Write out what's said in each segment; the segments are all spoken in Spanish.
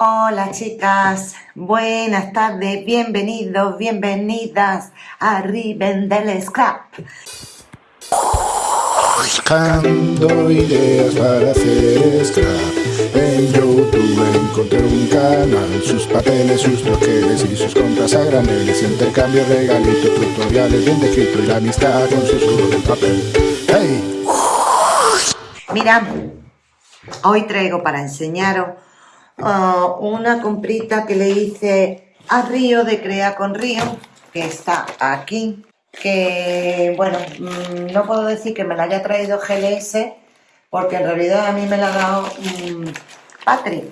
Hola chicas, buenas tardes, bienvenidos, bienvenidas a Riven del Scrap. Buscando ideas para hacer scrap. En YouTube encontré un canal Sus papeles, sus troqueles y sus compras a graneles Intercambio, regalitos, tutoriales bien descritos Y la amistad con sus juegos de papel. ¡Hey! Mira, hoy traigo para enseñaros uh, una comprita que le hice a Río de Crea con Río, que está aquí, que bueno, mm, no puedo decir que me la haya traído GLS, porque en realidad a mí me la ha dado Patrick,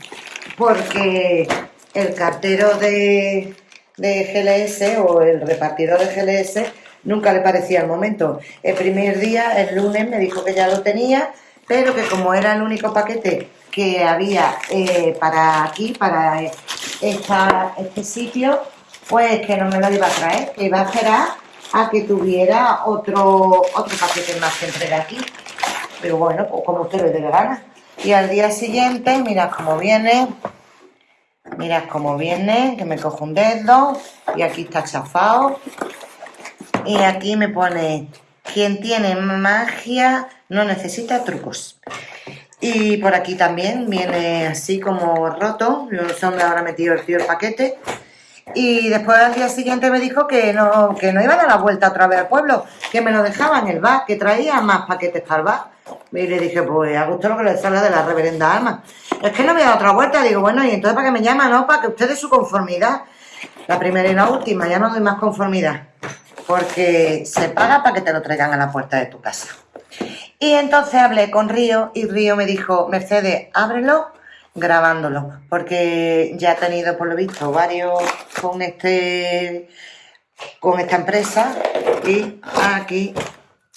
porque el cartero de, de GLS o el repartidor de GLS nunca le parecía el momento. El primer día, el lunes, me dijo que ya lo tenía, pero que como era el único paquete que había eh, para aquí, para esta, este sitio, pues que no me lo iba a traer, que iba a esperar a que tuviera otro, otro paquete más que entregar aquí. Pero bueno, pues como usted le dé gana. Y al día siguiente, mirad cómo viene, mirad cómo viene, que me cojo un dedo y aquí está chafado. Y aquí me pone, quien tiene magia no necesita trucos. Y por aquí también viene así como roto, no me habrá metido el tío el paquete. Y después al día siguiente me dijo que no, que no iba a dar la vuelta otra vez al pueblo, que me lo dejaba en el bar, que traía más paquetes para el bar. Y le dije, pues a gusto lo que le sale de la reverenda alma. Es que no me da otra vuelta, digo, bueno, y entonces para que me llama, no, para que usted dé su conformidad. La primera y la última, ya no doy más conformidad. Porque se paga para que te lo traigan a la puerta de tu casa. Y entonces hablé con Río y Río me dijo, Mercedes, ábrelo grabándolo, porque ya he tenido por lo visto varios con este con esta empresa y aquí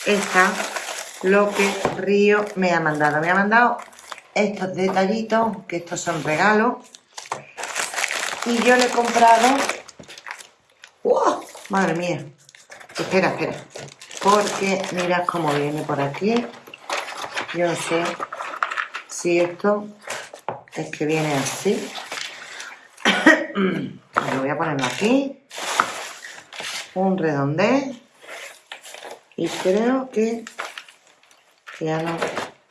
está lo que Río me ha mandado. Me ha mandado estos detallitos, que estos son regalos, y yo le he comprado... ¡Wow! Madre mía. Espera, espera porque mirad cómo viene por aquí yo no sé si esto es que viene así. Lo voy a ponerlo aquí. Un redondez y creo que ya no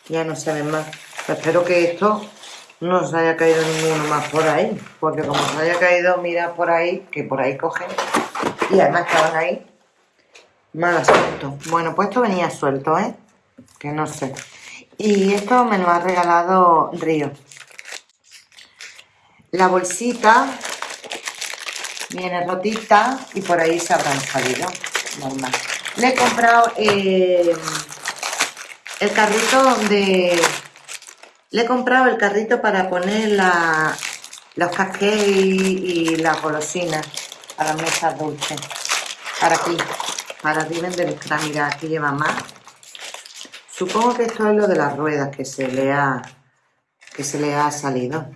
ya no más. Espero que esto no se haya caído ninguno más por ahí porque como se haya caído mira por ahí que por ahí cogen. Y además estaban ahí. Mal asunto. Bueno, pues esto venía suelto, ¿eh? Que no sé. Y esto me lo ha regalado Río. La bolsita viene rotita y por ahí se habrán salido. Normal. Le he comprado eh, el carrito de... Le he comprado el carrito para poner la, los casqués y, las golosinas a las mesas dulces. Para aquí para Riven del Mira, aquí lleva más. Supongo que esto es lo de las ruedas que se le ha, que se le ha salido.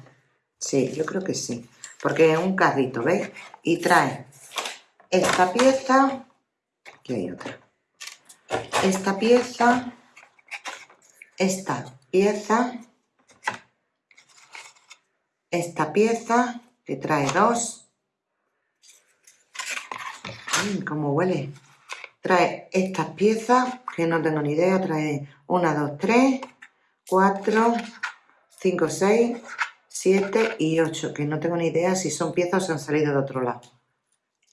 Sí, yo creo que sí. Porque es un carrito, ¿veis? Y trae esta pieza. Aquí hay otra. Esta pieza. Esta pieza. Esta pieza, que trae dos. Mmm, cómo huele trae estas piezas, que no tengo ni idea, trae 1, 2, 3, 4, 5, 6, 7 y 8, que no tengo ni idea si son piezas o se han salido de otro lado.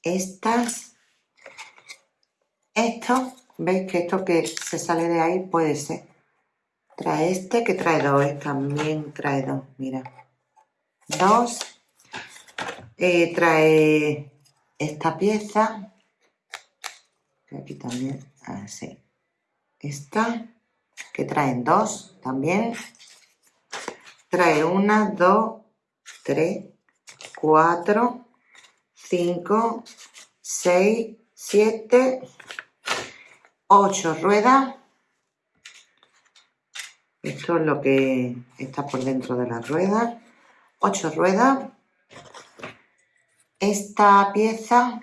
Estas, esto, veis que esto que se sale de ahí puede ser. Trae este que trae dos, ¿eh? también trae dos, mira. Dos. Eh, trae esta pieza, aquí también, así. Esta, que traen dos también. Trae una, dos, tres, cuatro, cinco, seis, siete, ocho ruedas. Esto es lo que está por dentro de la rueda. Ocho ruedas. Esta pieza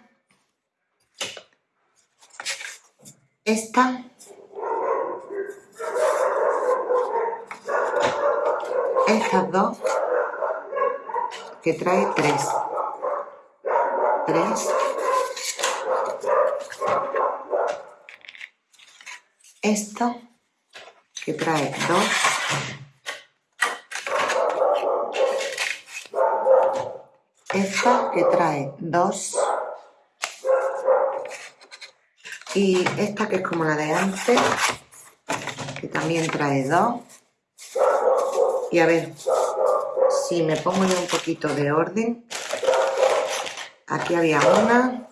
esta estas dos que trae tres. Tres. Esto que trae dos. Esta que trae dos. Y esta que es como la de antes, que también trae dos. Y a ver, si me pongo yo un poquito de orden, aquí había una,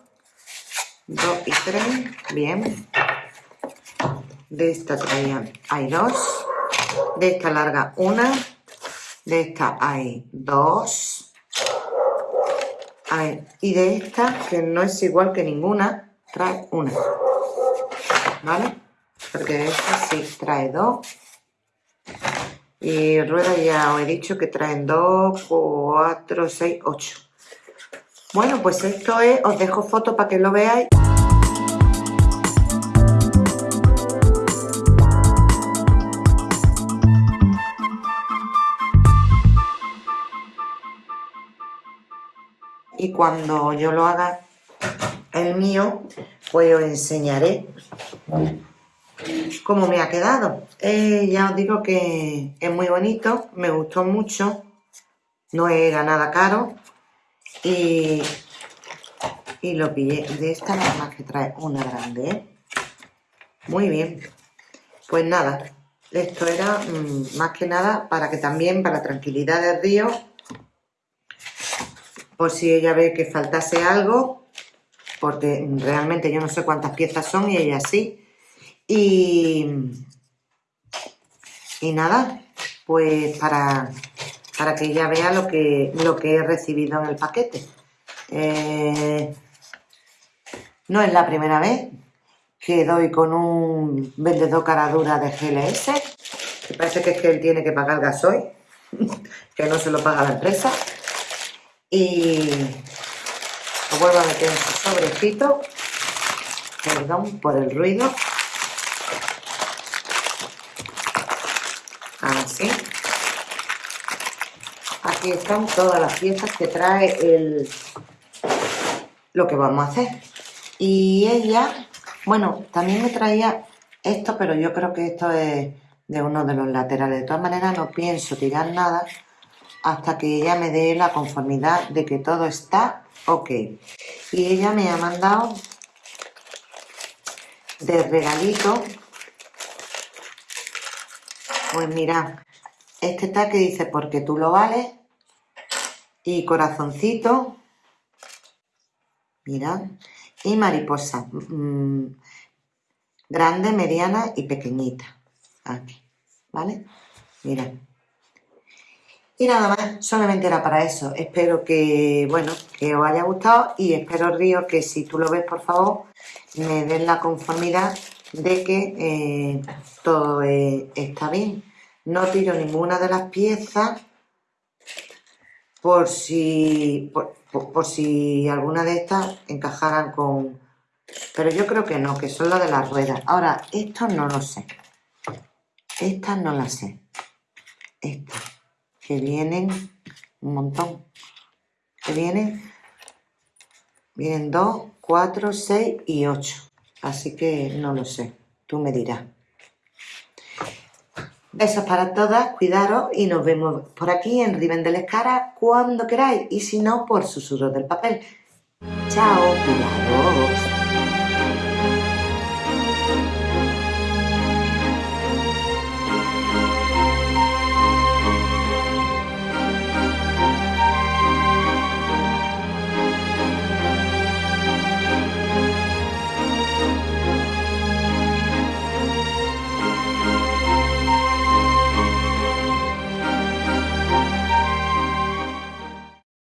dos y tres, bien. De esta traía, hay dos. De esta larga una. De esta hay dos. Ver, y de esta, que no es igual que ninguna, trae una. ¿Vale? Porque esta sí trae dos. Y rueda ya os he dicho que traen 2, 4, 6, 8. Bueno, pues esto es, os dejo foto para que lo veáis. Y cuando yo lo haga el mío, pues os enseñaré cómo me ha quedado. Eh, ya os digo que es muy bonito, me gustó mucho, no era nada caro y, y lo pillé de esta nada más que trae una grande, ¿eh? Muy bien, pues nada, esto era mm, más que nada para que también, para tranquilidad del río, por si ella ve que faltase algo, porque realmente yo no sé cuántas piezas son y ella sí, y, y nada, pues para, para que ella vea lo que, lo que he recibido en el paquete. Eh, no es la primera vez que doy con un vendedor cara dura de GLS, que parece que es que él tiene que pagar gasoil, que no se lo paga la empresa. Y lo vuelvo a meter en su sobrecito, perdón por el ruido. así. Aquí están todas las piezas que trae el lo que vamos a hacer. Y ella bueno también me traía esto pero yo creo que esto es de uno de los laterales. De todas maneras no pienso tirar nada hasta que ella me dé la conformidad de que todo está ok y ella me ha mandado de regalito pues mira, este está que dice porque tú lo vales y corazoncito, mira, y mariposa, mm, grande, mediana y pequeñita, aquí, ¿vale? Mira. Y nada más, solamente era para eso. Espero que, bueno, que os haya gustado y espero, Río, que si tú lo ves, por favor, me den la conformidad de que eh, todo eh, está bien. No tiro ninguna de las piezas por si, por, si alguna de estas encajaran con... Pero yo creo que no, que son las de las ruedas. Ahora, esto no lo sé. Estas no las sé. Estas, que vienen un montón. Que vienen, vienen 2, 4, 6 y 8. Así que no lo sé, tú me dirás. Besos para todas, cuidaros y nos vemos por aquí en Riven del Escara cuando queráis y si no por susurros del papel. Chao, cuidaros.